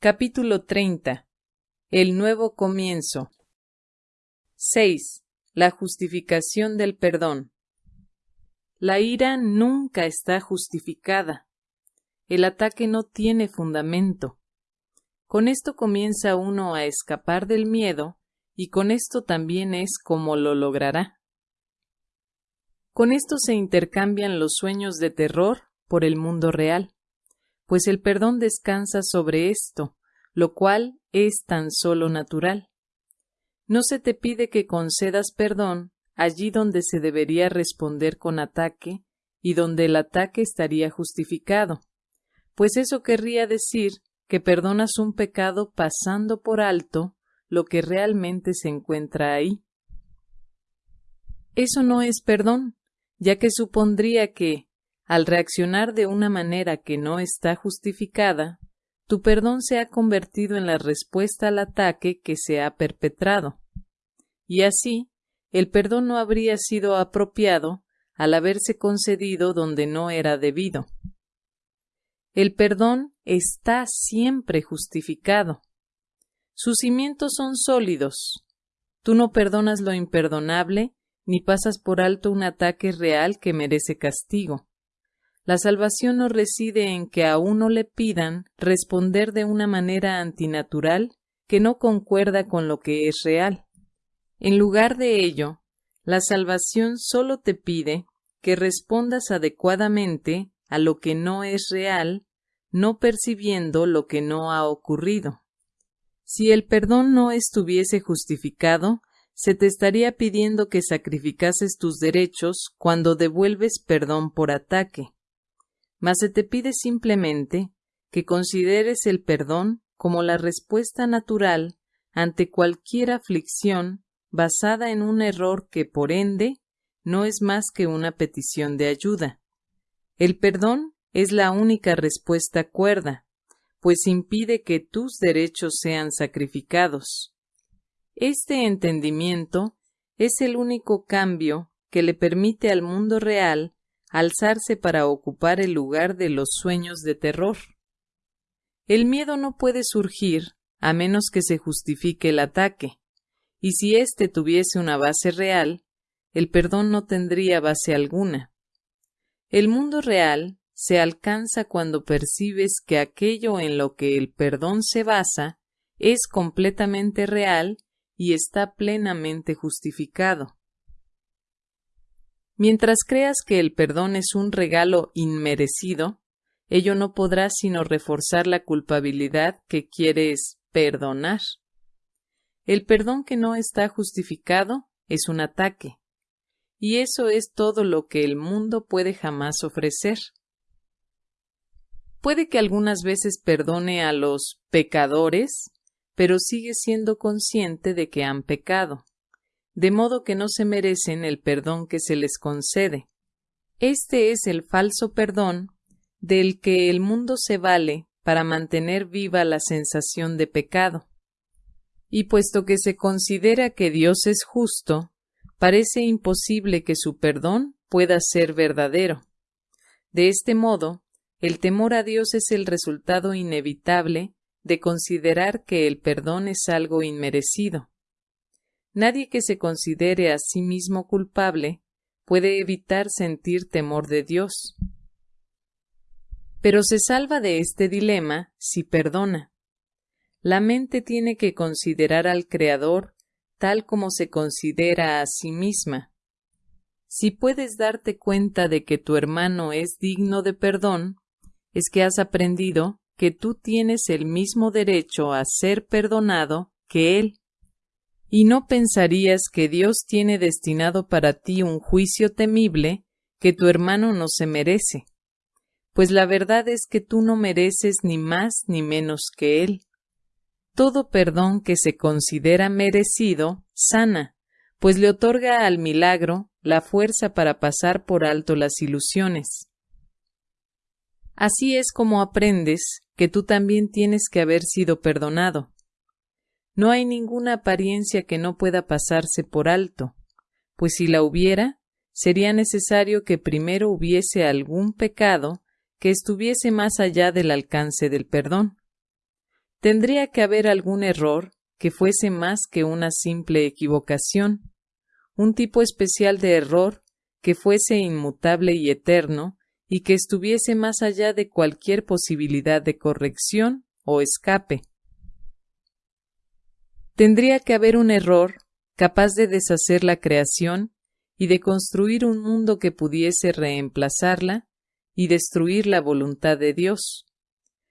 Capítulo 30. El nuevo comienzo. 6. La justificación del perdón. La ira nunca está justificada. El ataque no tiene fundamento. Con esto comienza uno a escapar del miedo y con esto también es como lo logrará. Con esto se intercambian los sueños de terror por el mundo real pues el perdón descansa sobre esto, lo cual es tan solo natural. No se te pide que concedas perdón allí donde se debería responder con ataque y donde el ataque estaría justificado, pues eso querría decir que perdonas un pecado pasando por alto lo que realmente se encuentra ahí. Eso no es perdón, ya que supondría que, al reaccionar de una manera que no está justificada, tu perdón se ha convertido en la respuesta al ataque que se ha perpetrado. Y así, el perdón no habría sido apropiado al haberse concedido donde no era debido. El perdón está siempre justificado. Sus cimientos son sólidos. Tú no perdonas lo imperdonable ni pasas por alto un ataque real que merece castigo. La salvación no reside en que a uno le pidan responder de una manera antinatural que no concuerda con lo que es real. En lugar de ello, la salvación solo te pide que respondas adecuadamente a lo que no es real, no percibiendo lo que no ha ocurrido. Si el perdón no estuviese justificado, se te estaría pidiendo que sacrificases tus derechos cuando devuelves perdón por ataque mas se te pide simplemente que consideres el perdón como la respuesta natural ante cualquier aflicción basada en un error que, por ende, no es más que una petición de ayuda. El perdón es la única respuesta cuerda, pues impide que tus derechos sean sacrificados. Este entendimiento es el único cambio que le permite al mundo real alzarse para ocupar el lugar de los sueños de terror. El miedo no puede surgir a menos que se justifique el ataque, y si éste tuviese una base real, el perdón no tendría base alguna. El mundo real se alcanza cuando percibes que aquello en lo que el perdón se basa es completamente real y está plenamente justificado. Mientras creas que el perdón es un regalo inmerecido, ello no podrá sino reforzar la culpabilidad que quieres perdonar. El perdón que no está justificado es un ataque, y eso es todo lo que el mundo puede jamás ofrecer. Puede que algunas veces perdone a los pecadores, pero sigue siendo consciente de que han pecado de modo que no se merecen el perdón que se les concede. Este es el falso perdón del que el mundo se vale para mantener viva la sensación de pecado. Y puesto que se considera que Dios es justo, parece imposible que su perdón pueda ser verdadero. De este modo, el temor a Dios es el resultado inevitable de considerar que el perdón es algo inmerecido. Nadie que se considere a sí mismo culpable puede evitar sentir temor de Dios. Pero se salva de este dilema si perdona. La mente tiene que considerar al Creador tal como se considera a sí misma. Si puedes darte cuenta de que tu hermano es digno de perdón, es que has aprendido que tú tienes el mismo derecho a ser perdonado que él y no pensarías que Dios tiene destinado para ti un juicio temible que tu hermano no se merece, pues la verdad es que tú no mereces ni más ni menos que Él. Todo perdón que se considera merecido sana, pues le otorga al milagro la fuerza para pasar por alto las ilusiones. Así es como aprendes que tú también tienes que haber sido perdonado, no hay ninguna apariencia que no pueda pasarse por alto, pues si la hubiera, sería necesario que primero hubiese algún pecado que estuviese más allá del alcance del perdón. tendría que haber algún error que fuese más que una simple equivocación, un tipo especial de error que fuese inmutable y eterno y que estuviese más allá de cualquier posibilidad de corrección o escape. Tendría que haber un error capaz de deshacer la creación y de construir un mundo que pudiese reemplazarla y destruir la voluntad de Dios.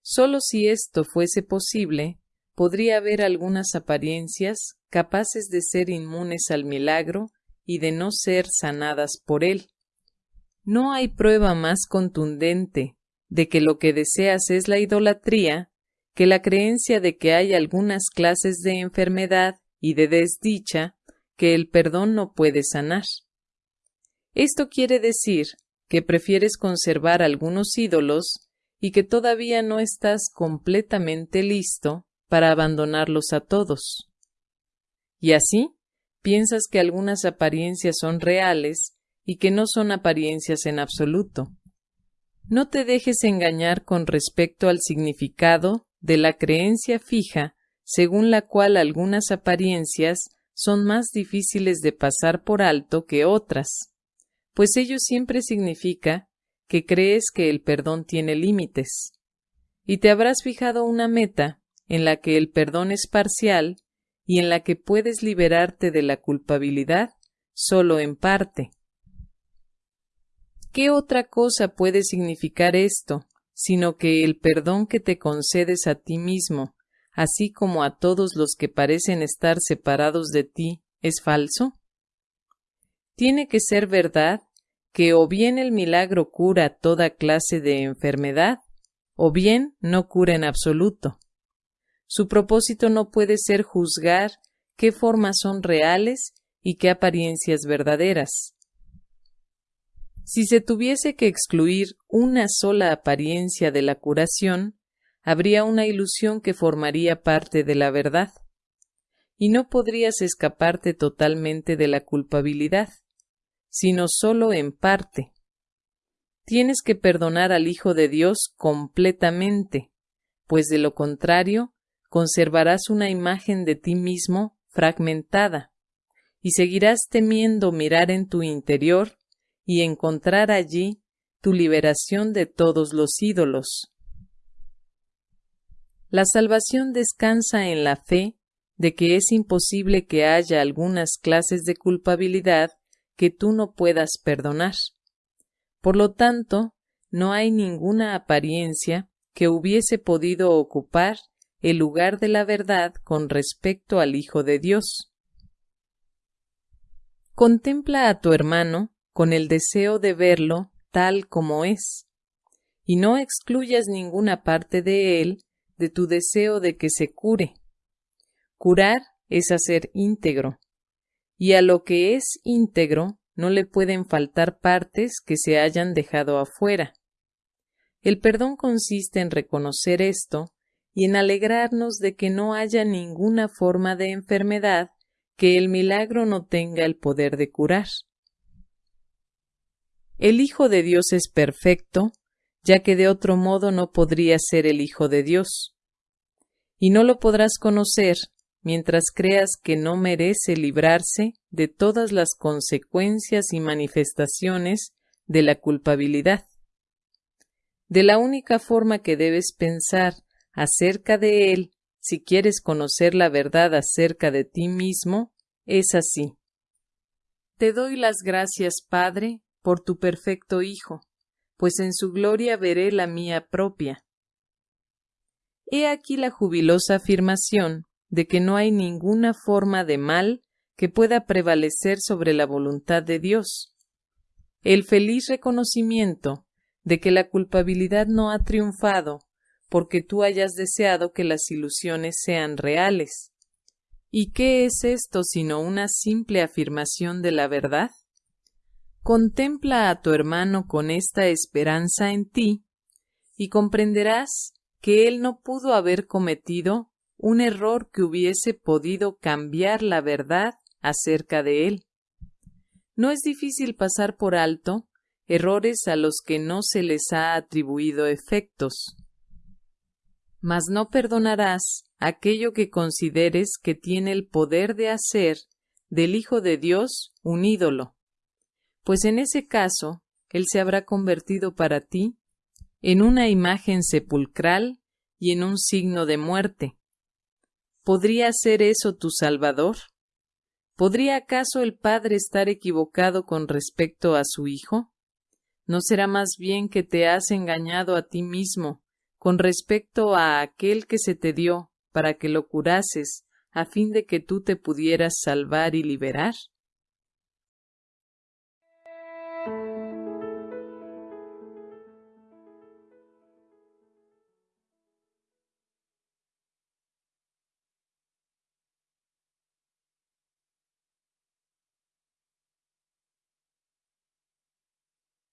Solo si esto fuese posible, podría haber algunas apariencias capaces de ser inmunes al milagro y de no ser sanadas por él. No hay prueba más contundente de que lo que deseas es la idolatría que la creencia de que hay algunas clases de enfermedad y de desdicha que el perdón no puede sanar. Esto quiere decir que prefieres conservar algunos ídolos y que todavía no estás completamente listo para abandonarlos a todos. Y así, piensas que algunas apariencias son reales y que no son apariencias en absoluto. No te dejes engañar con respecto al significado de la creencia fija según la cual algunas apariencias son más difíciles de pasar por alto que otras pues ello siempre significa que crees que el perdón tiene límites. Y te habrás fijado una meta en la que el perdón es parcial y en la que puedes liberarte de la culpabilidad solo en parte. ¿Qué otra cosa puede significar esto, sino que el perdón que te concedes a ti mismo, así como a todos los que parecen estar separados de ti, es falso? Tiene que ser verdad que o bien el milagro cura toda clase de enfermedad, o bien no cura en absoluto. Su propósito no puede ser juzgar qué formas son reales y qué apariencias verdaderas. Si se tuviese que excluir una sola apariencia de la curación, habría una ilusión que formaría parte de la verdad, y no podrías escaparte totalmente de la culpabilidad sino solo en parte. Tienes que perdonar al Hijo de Dios completamente, pues de lo contrario conservarás una imagen de ti mismo fragmentada, y seguirás temiendo mirar en tu interior y encontrar allí tu liberación de todos los ídolos. La salvación descansa en la fe de que es imposible que haya algunas clases de culpabilidad que tú no puedas perdonar. Por lo tanto, no hay ninguna apariencia que hubiese podido ocupar el lugar de la verdad con respecto al Hijo de Dios. Contempla a tu hermano con el deseo de verlo tal como es, y no excluyas ninguna parte de él de tu deseo de que se cure. Curar es hacer íntegro, y a lo que es íntegro no le pueden faltar partes que se hayan dejado afuera. El perdón consiste en reconocer esto y en alegrarnos de que no haya ninguna forma de enfermedad que el milagro no tenga el poder de curar. El Hijo de Dios es perfecto, ya que de otro modo no podría ser el Hijo de Dios. Y no lo podrás conocer mientras creas que no merece librarse de todas las consecuencias y manifestaciones de la culpabilidad. De la única forma que debes pensar acerca de él si quieres conocer la verdad acerca de ti mismo, es así. Te doy las gracias, Padre, por tu perfecto Hijo, pues en su gloria veré la mía propia. He aquí la jubilosa afirmación de que no hay ninguna forma de mal que pueda prevalecer sobre la voluntad de Dios. El feliz reconocimiento de que la culpabilidad no ha triunfado porque tú hayas deseado que las ilusiones sean reales. ¿Y qué es esto sino una simple afirmación de la verdad? Contempla a tu hermano con esta esperanza en ti y comprenderás que él no pudo haber cometido un error que hubiese podido cambiar la verdad acerca de él. No es difícil pasar por alto errores a los que no se les ha atribuido efectos. mas no perdonarás aquello que consideres que tiene el poder de hacer del Hijo de Dios un ídolo, pues en ese caso Él se habrá convertido para ti en una imagen sepulcral y en un signo de muerte. ¿Podría ser eso tu Salvador? ¿Podría acaso el Padre estar equivocado con respecto a su Hijo? ¿No será más bien que te has engañado a ti mismo con respecto a aquel que se te dio para que lo curases a fin de que tú te pudieras salvar y liberar?